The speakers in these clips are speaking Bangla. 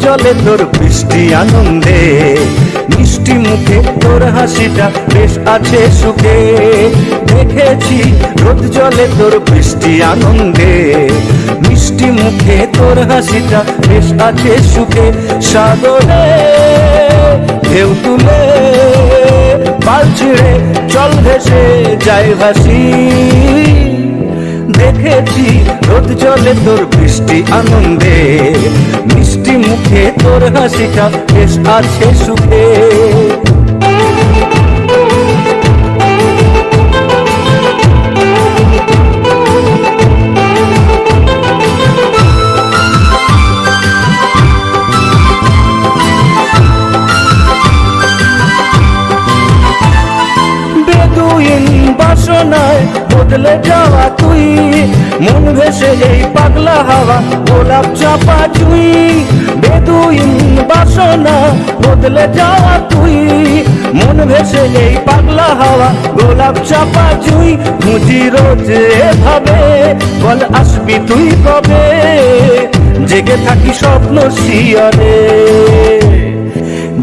জলে তোর বৃষ্টি আনন্দে। মিষ্টি মুখে তোর হাসিটা বেশ আছে সুখে। দেখেছি, রোদ জলে তোর বৃষ্টি আনন্দে। মিষ্টি মুখে তোর হাসিটা বেশ আছে সুখে। সাগরে ঢেউ তুলে পাল ছিঁড়ে জল ভেসে যায় ভাসি। দেখেছি রোদ জলে তোর বৃষ্টি আনন্দে। মিষ্টি মুখে তোর হাসিটা বেশ আছে সুখে। বদলে যাওয়া তুই। মন ভেসে এই পাগলা হাওয়া, গোলাপ চাপা চুই। বেদুইন বাসনা বদলে যাওয়া তুই। মন ভেসে এই পাগলা হাওয়া, গোলাপ চাপা চুই। মুজি রোজ ভাবে বল আসবি তুই কবে? জেগে থাকি স্বপ্ন শিয়রে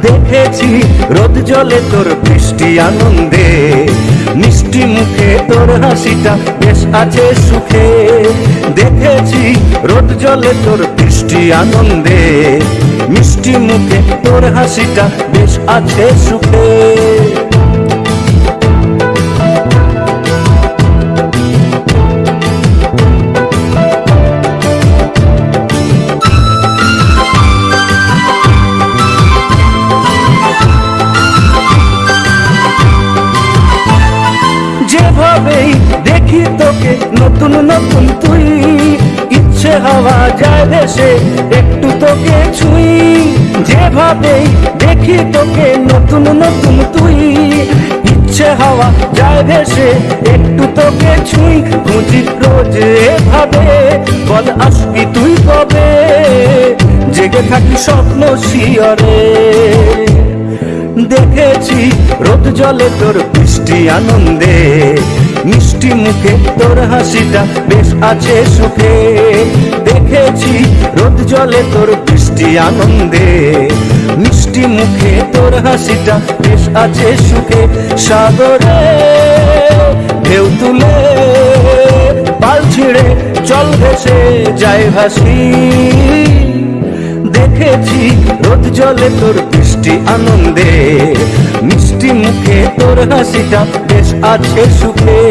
দেখেছি রোদ জলে তোর বৃষ্টি আনন্দে। হাসিটা বেশ আছে সুখে। দেখেছি রোদ জলে তোর বৃষ্টি আনন্দে। মিষ্টি মুখে তোর হাসিটা বেশ আছে সুখে। দেখি নতুন নতুন তুই, ইচ্ছে হওয়া যায় দেশে একটু তোকে ছুঁই। যেভাবেই দেখি তোকে নতুন নতুন তুই, ইচ্ছে হওয়া যায় ভেসে একটু তোকে ছুঁই। খুঁজি রোজ ভাবে বল, আসবি তুই কবে? জেগে থাকি স্বপ্ন শিয়রে। দেখেছি রোদ জলে তোর বৃষ্টি আনন্দে। মিষ্টি মুখে, তোর হাসিটা বেশ আছে সুখে। দেখেছি রোদ জলে তোর বৃষ্টি আনন্দে। মিষ্টি মুখে, তোর হাসিটা বেশ আছে সুখে। সাগরে ঢেউ তুলে, পাল ছিঁড়ে জল ভেসে যায় ভাসি। দেখেছি রোদ জলে তোর বৃষ্টি আনন্দে মিষ্টি মুখে তোর হাসিটা বেশ আছে সুখে।